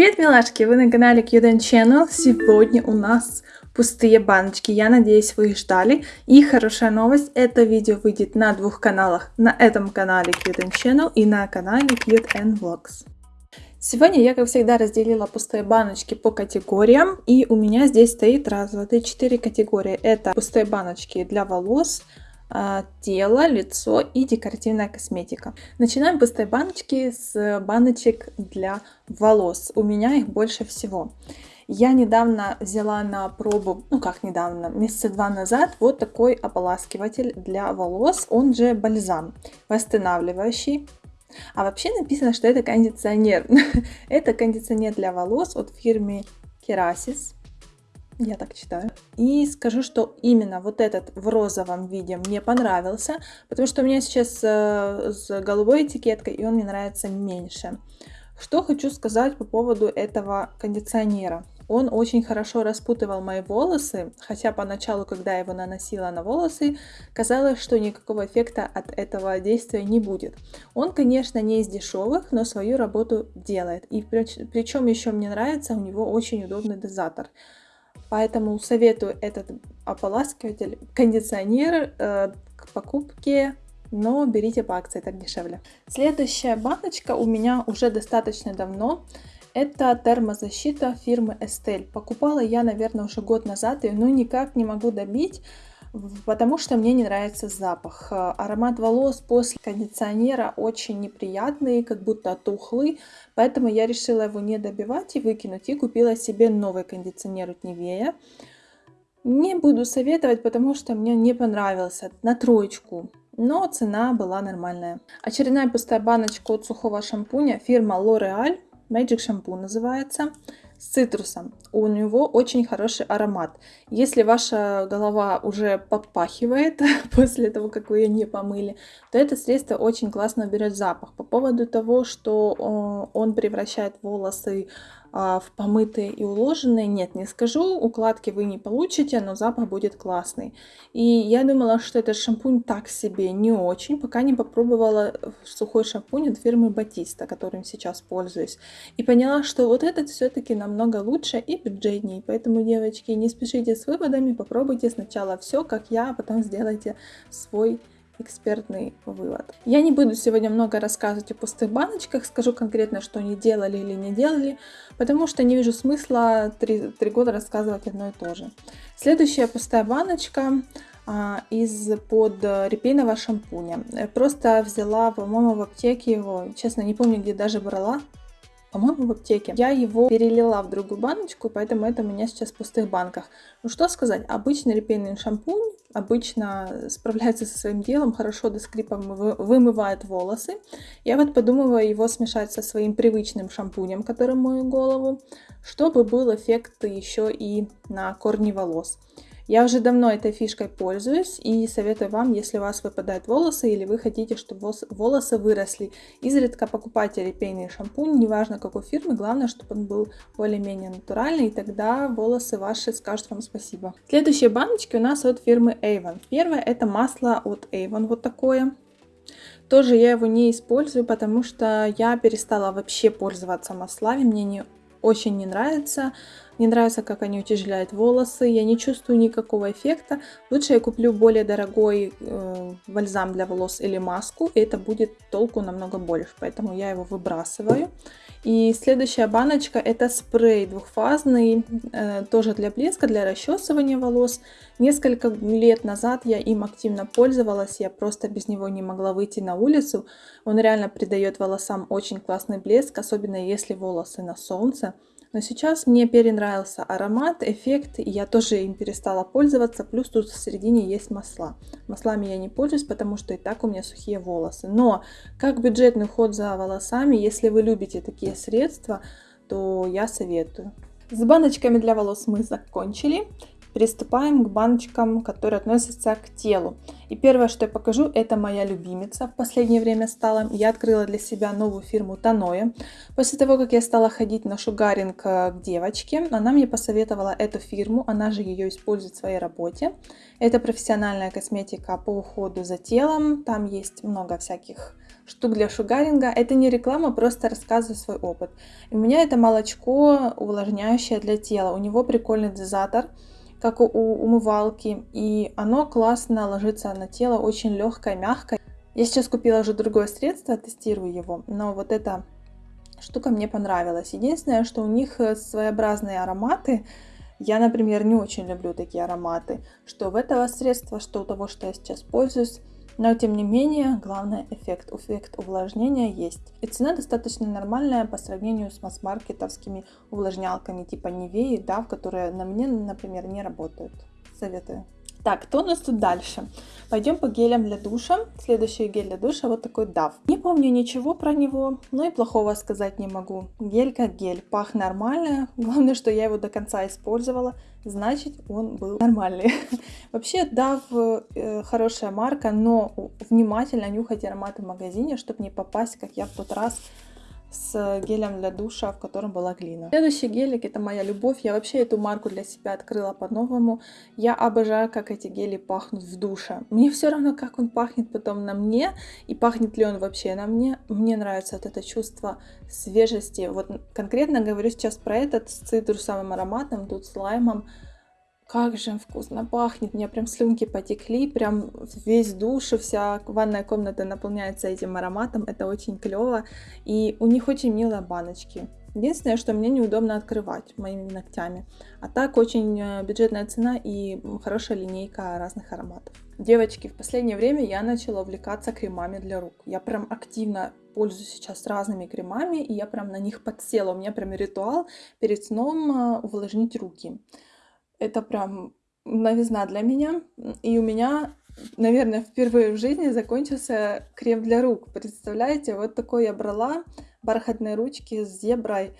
Привет, милашки! Вы на канале Cute Channel. Сегодня у нас пустые баночки. Я надеюсь, вы их ждали. И хорошая новость, это видео выйдет на двух каналах. На этом канале Cute Channel и на канале Cute Vlogs. Сегодня я, как всегда, разделила пустые баночки по категориям. И у меня здесь стоит раз, два, три, четыре категории. Это пустые баночки для волос, тело, лицо и декоративная косметика. Начинаем пустые баночки с баночек для волос. У меня их больше всего. Я недавно взяла на пробу, ну как недавно, месяца два назад, вот такой ополаскиватель для волос, он же бальзам, восстанавливающий. А вообще написано, что это кондиционер. это кондиционер для волос от фирмы Kerasis. Я так читаю. И скажу, что именно вот этот в розовом виде мне понравился, потому что у меня сейчас э, с голубой этикеткой, и он мне нравится меньше. Что хочу сказать по поводу этого кондиционера. Он очень хорошо распутывал мои волосы, хотя поначалу, когда я его наносила на волосы, казалось, что никакого эффекта от этого действия не будет. Он, конечно, не из дешевых, но свою работу делает. И причем еще мне нравится, у него очень удобный дозатор. Поэтому советую этот ополаскиватель, кондиционер э, к покупке, но берите по акции, так дешевле. Следующая баночка у меня уже достаточно давно. Это термозащита фирмы Estelle. Покупала я, наверное, уже год назад, и ну никак не могу добить потому что мне не нравится запах. Э, аромат волос после кондиционера очень неприятный, как будто тухлый, поэтому я решила его не добивать и выкинуть, и купила себе новый кондиционер от Nivea. Не буду советовать, потому что мне не понравился, на троечку, но цена была нормальная. Очередная пустая баночка от сухого шампуня, фирма L'Oreal, Magic Shampoo называется с цитрусом. У него очень хороший аромат. Если ваша голова уже подпахивает после того, как вы ее не помыли, то это средство очень классно берет запах. По поводу того, что он превращает волосы в помытые и уложенные, нет, не скажу, укладки вы не получите, но запах будет классный. И я думала, что этот шампунь так себе, не очень, пока не попробовала сухой шампунь от фирмы Батиста, которым сейчас пользуюсь. И поняла, что вот этот все-таки намного лучше и бюджетнее. Поэтому, девочки, не спешите с выводами, попробуйте сначала все, как я, а потом сделайте свой экспертный вывод. Я не буду сегодня много рассказывать о пустых баночках, скажу конкретно, что они делали или не делали, потому что не вижу смысла три, года рассказывать одно и то же. Следующая пустая баночка а, из-под репейного шампуня. Просто взяла, по-моему, в аптеке его, честно, не помню, где даже брала, по-моему, в аптеке. Я его перелила в другую баночку, поэтому это у меня сейчас в пустых банках. Ну что сказать, обычный репейный шампунь обычно справляется со своим делом, хорошо до скрипа вымывает волосы. Я вот подумываю его смешать со своим привычным шампунем, который мою голову, чтобы был эффект еще и на корни волос. Я уже давно этой фишкой пользуюсь и советую вам, если у вас выпадают волосы или вы хотите, чтобы волосы выросли, изредка покупайте репейный шампунь, неважно какой фирмы, главное, чтобы он был более-менее натуральный, и тогда волосы ваши скажут вам спасибо. Следующие баночки у нас от фирмы Avon. Первое это масло от Avon, вот такое. Тоже я его не использую, потому что я перестала вообще пользоваться маслами, мне не очень не нравится. Не нравится, как они утяжеляют волосы. Я не чувствую никакого эффекта. Лучше я куплю более дорогой э, бальзам для волос или маску. И это будет толку намного больше. Поэтому я его выбрасываю. И следующая баночка это спрей двухфазный. Э, тоже для блеска, для расчесывания волос. Несколько лет назад я им активно пользовалась. Я просто без него не могла выйти на улицу. Он реально придает волосам очень классный блеск. Особенно если волосы на солнце. Но сейчас мне перенравился аромат, эффект, и я тоже им перестала пользоваться. Плюс тут в середине есть масла. Маслами я не пользуюсь, потому что и так у меня сухие волосы. Но как бюджетный уход за волосами, если вы любите такие средства, то я советую. С баночками для волос мы закончили приступаем к баночкам, которые относятся к телу. И первое, что я покажу, это моя любимица в последнее время стала. Я открыла для себя новую фирму Таноя. После того, как я стала ходить на шугаринг э, к девочке, она мне посоветовала эту фирму, она же ее использует в своей работе. Это профессиональная косметика по уходу за телом, там есть много всяких штук для шугаринга. Это не реклама, просто рассказываю свой опыт. У меня это молочко увлажняющее для тела. У него прикольный дозатор, как у умывалки, и оно классно ложится на тело, очень легкое, мягкое. Я сейчас купила уже другое средство, тестирую его, но вот эта штука мне понравилась. Единственное, что у них э, своеобразные ароматы, я, например, не очень люблю такие ароматы, что в этого средства, что у того, что я сейчас пользуюсь. Но, тем не менее, главный эффект, эффект увлажнения есть. И цена достаточно нормальная по сравнению с масс-маркетовскими увлажнялками типа Нивеи, да, которые на мне, например, не работают. Советую. Так, кто у нас тут дальше? Пойдем по гелям для душа. Следующий гель для душа вот такой DAF. Не помню ничего про него, но и плохого сказать не могу. Гель как гель, пах нормально. Главное, что я его до конца использовала, значит он был нормальный. Вообще DAF э, хорошая марка, но внимательно нюхайте ароматы в магазине, чтобы не попасть, как я в тот раз, с гелем для душа, в котором была глина. Следующий гелик это моя любовь. Я вообще эту марку для себя открыла по-новому. Я обожаю, как эти гели пахнут в душе. Мне все равно, как он пахнет потом на мне и пахнет ли он вообще на мне. Мне нравится вот это чувство свежести. Вот конкретно говорю сейчас про этот с цитрусовым ароматом, тут с лаймом. Как же вкусно пахнет, у меня прям слюнки потекли, прям весь душ, вся ванная комната наполняется этим ароматом, это очень клево. И у них очень милые баночки. Единственное, что мне неудобно открывать моими ногтями. А так очень э, бюджетная цена и хорошая линейка разных ароматов. Девочки, в последнее время я начала увлекаться кремами для рук. Я прям активно пользуюсь сейчас разными кремами, и я прям на них подсела. У меня прям ритуал перед сном э, увлажнить руки это прям новизна для меня. И у меня, наверное, впервые в жизни закончился крем для рук. Представляете, вот такой я брала, бархатные ручки с зеброй.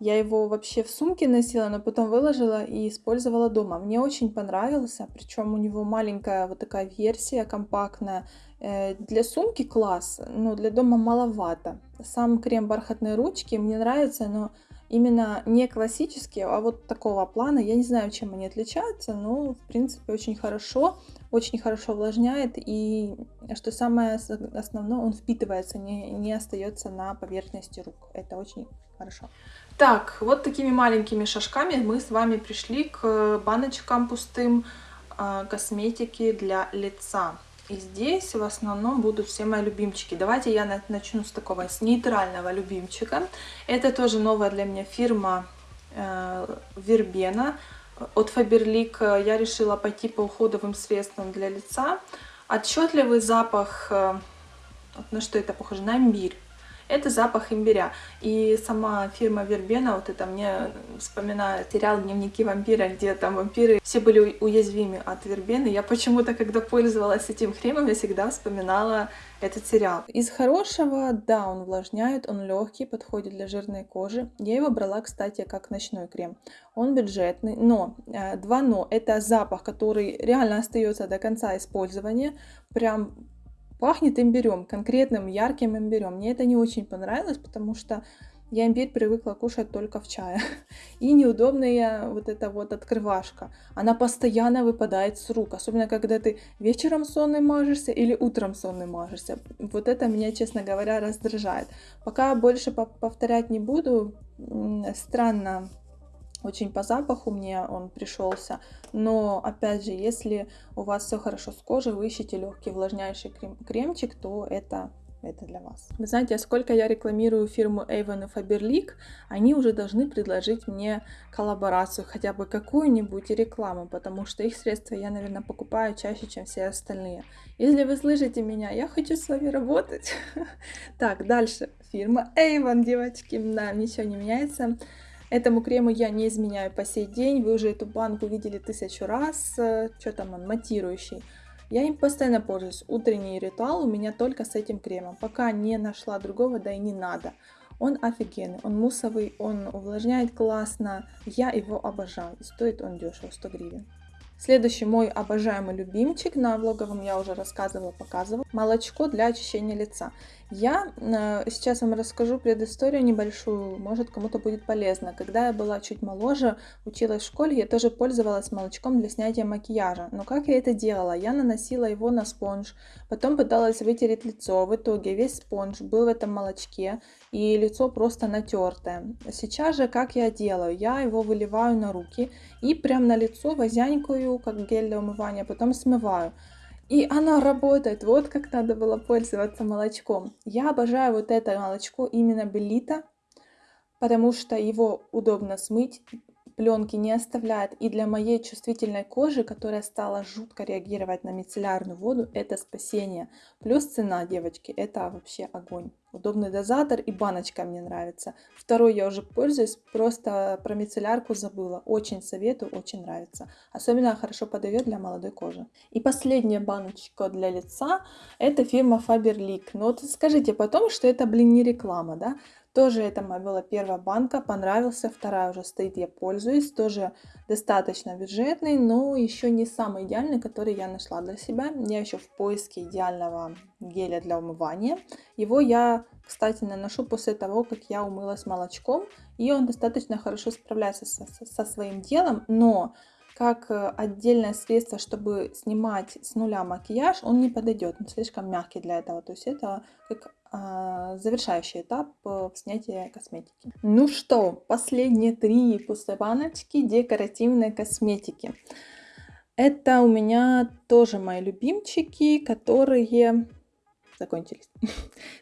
Я его вообще в сумке носила, но потом выложила и использовала дома. Мне очень понравился, причем у него маленькая вот такая версия, компактная. Э, для сумки класс, но для дома маловато. Сам крем бархатные ручки мне нравится, но именно не классические, а вот такого плана. Я не знаю, чем они отличаются, но в принципе очень хорошо, очень хорошо увлажняет и, что самое основное, он впитывается, не, не остается на поверхности рук. Это очень хорошо. Так, вот такими маленькими шажками мы с вами пришли к баночкам пустым э, косметики для лица. И здесь в основном будут все мои любимчики. Давайте я начну с такого, с нейтрального любимчика. Это тоже новая для меня фирма э, Вербена. От Faberlic я решила пойти по уходовым средствам для лица. Отчетливый запах, э, на что это похоже, на имбирь это запах имбиря. И сама фирма Вербена, вот это мне вспоминает сериал «Дневники вампира», где там вампиры все были уязвимы от вербены. Я почему-то, когда пользовалась этим кремом, я всегда вспоминала этот сериал. Из хорошего, да, он увлажняет, он легкий, подходит для жирной кожи. Я его брала, кстати, как ночной крем. Он бюджетный, но, э, два но, это запах, который реально остается до конца использования. Прям Пахнет имбирем, конкретным ярким имбирем. Мне это не очень понравилось, потому что я имбирь привыкла кушать только в чае. И неудобная вот эта вот открывашка. Она постоянно выпадает с рук. Особенно, когда ты вечером сонный мажешься или утром сонный мажешься. Вот это меня, честно говоря, раздражает. Пока больше повторять не буду. Странно очень по запаху мне он пришелся. Но, опять же, если у вас все хорошо с кожей, вы ищете легкий увлажняющий крем кремчик, то это это для вас. Вы знаете, сколько я рекламирую фирму Avon и Faberlic, они уже должны предложить мне коллаборацию, хотя бы какую-нибудь рекламу, потому что их средства я, наверное, покупаю чаще, чем все остальные. Если вы слышите меня, я хочу с вами работать. Так, дальше. Фирма Avon, девочки, да, ничего не меняется. Этому крему я не изменяю по сей день. Вы уже эту банку видели тысячу раз. Что там он, матирующий. Я им постоянно пользуюсь. Утренний ритуал у меня только с этим кремом. Пока не нашла другого, да и не надо. Он офигенный, он муссовый, он увлажняет классно. Я его обожаю. Стоит он дешево, 100 гривен. Следующий мой обожаемый любимчик, на влоговом я уже рассказывала, показывала, молочко для очищения лица. Я э, сейчас вам расскажу предысторию небольшую, может кому-то будет полезно. Когда я была чуть моложе, училась в школе, я тоже пользовалась молочком для снятия макияжа. Но как я это делала? Я наносила его на спонж, потом пыталась вытереть лицо. В итоге весь спонж был в этом молочке, и лицо просто натертое. Сейчас же как я делаю? Я его выливаю на руки и прям на лицо как гель для умывания, потом смываю. И оно работает. Вот как надо было пользоваться молочком. Я обожаю вот это молочко именно Белита, потому что его удобно смыть, пленки не оставляет. И для моей чувствительной кожи, которая стала жутко реагировать на мицеллярную воду, это спасение. Плюс цена, девочки, это вообще огонь. Удобный дозатор и баночка мне нравится. Второй я уже пользуюсь, просто про мицеллярку забыла. Очень советую, очень нравится. Особенно хорошо подойдет для молодой кожи. И последняя баночка для лица, это фирма Faberlic. Но вот скажите потом, что это, блин, не реклама, да? Тоже это моя была первая банка, понравился, вторая уже стоит, я пользуюсь, тоже достаточно бюджетный, но еще не самый идеальный, который я нашла для себя. Я еще в поиске идеального геля для умывания. Его я, кстати, наношу после того, как я умылась молочком, и он достаточно хорошо справляется со, со своим делом, но как э, отдельное средство, чтобы снимать с нуля макияж, он не подойдет, он слишком мягкий для этого. То есть это как завершающий этап э, в снятии косметики. Ну что, последние три пустые баночки декоративной косметики. Это у меня тоже мои любимчики, которые закончились.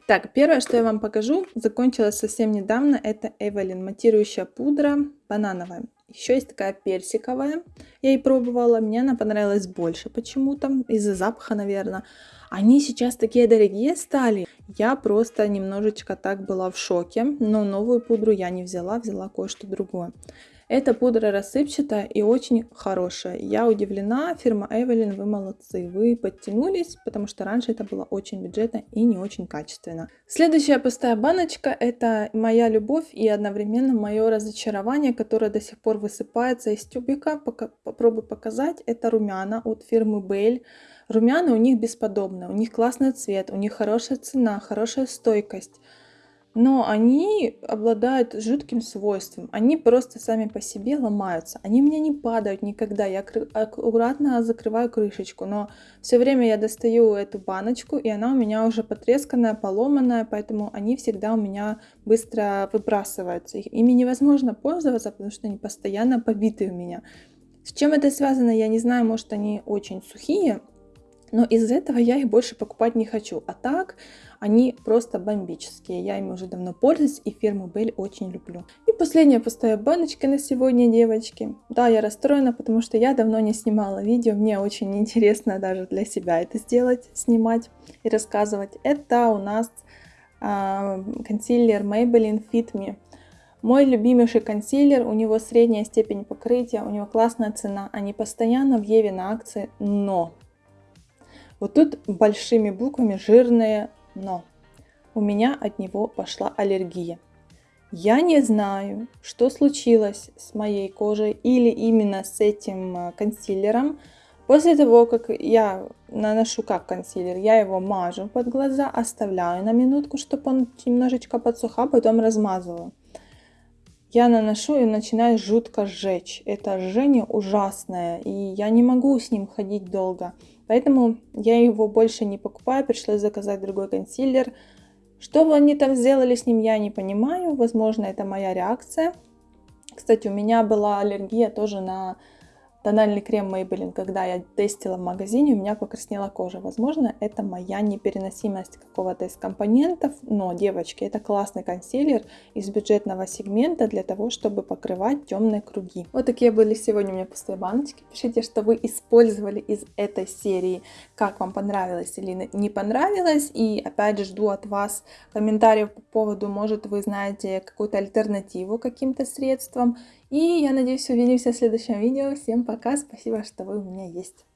Так, первое, что я вам покажу, закончилось совсем недавно, это Эвелин матирующая пудра банановая. Еще есть такая персиковая, я и пробовала, мне она понравилась больше почему-то, из-за запаха, наверное. Они сейчас такие дорогие стали. Я просто немножечко так была в шоке, но новую пудру я не взяла, взяла кое-что другое. Эта пудра рассыпчатая и очень хорошая. Я удивлена, фирма Эвелин, вы молодцы. Вы подтянулись, потому что раньше это было очень бюджетно и не очень качественно. Следующая пустая баночка это моя любовь и одновременно мое разочарование, которое до сих пор высыпается из тюбика. Пока, попробую показать. Это румяна от фирмы Belle. Румяна у них бесподобные, у них классный цвет, у них хорошая цена, хорошая стойкость но они обладают жутким свойством. Они просто сами по себе ломаются. Они мне не падают никогда. Я аккуратно закрываю крышечку, но все время я достаю эту баночку, и она у меня уже потресканная, поломанная, поэтому они всегда у меня быстро выбрасываются. Ими невозможно пользоваться, потому что они постоянно побиты у меня. С чем это связано, я не знаю, может они очень сухие, но из этого я их больше покупать не хочу. А так, они просто бомбические. Я ими уже давно пользуюсь и фирму Бель очень люблю. И последняя пустая баночка на сегодня, девочки. Да, я расстроена, потому что я давно не снимала видео. Мне очень интересно даже для себя это сделать, снимать и рассказывать. Это у нас э, консилер Maybelline Fit Me. Мой любимейший консилер, у него средняя степень покрытия, у него классная цена, они постоянно в Еве на акции, но вот тут большими буквами жирное «но». У меня от него пошла аллергия. Я не знаю, что случилось с моей кожей или именно с этим а, консилером. После того, как я наношу как консилер, я его мажу под глаза, оставляю на минутку, чтобы он немножечко подсуха, потом размазываю. Я наношу и начинаю жутко сжечь. Это жжение ужасное, и я не могу с ним ходить долго. Поэтому я его больше не покупаю, пришлось заказать другой консилер. Что они там сделали с ним, я не понимаю. Возможно, это моя реакция. Кстати, у меня была аллергия тоже на тональный крем Maybelline, когда я тестила в магазине, у меня покраснела кожа. Возможно, это моя непереносимость какого-то из компонентов, но, девочки, это классный консилер из бюджетного сегмента для того, чтобы покрывать темные круги. Вот такие были сегодня у меня пустые баночки. Пишите, что вы использовали из этой серии, как вам понравилось или не понравилось. И опять же жду от вас комментариев по поводу, может вы знаете какую-то альтернативу каким-то средствам и я надеюсь увидимся в следующем видео. Всем пока, спасибо, что вы у меня есть.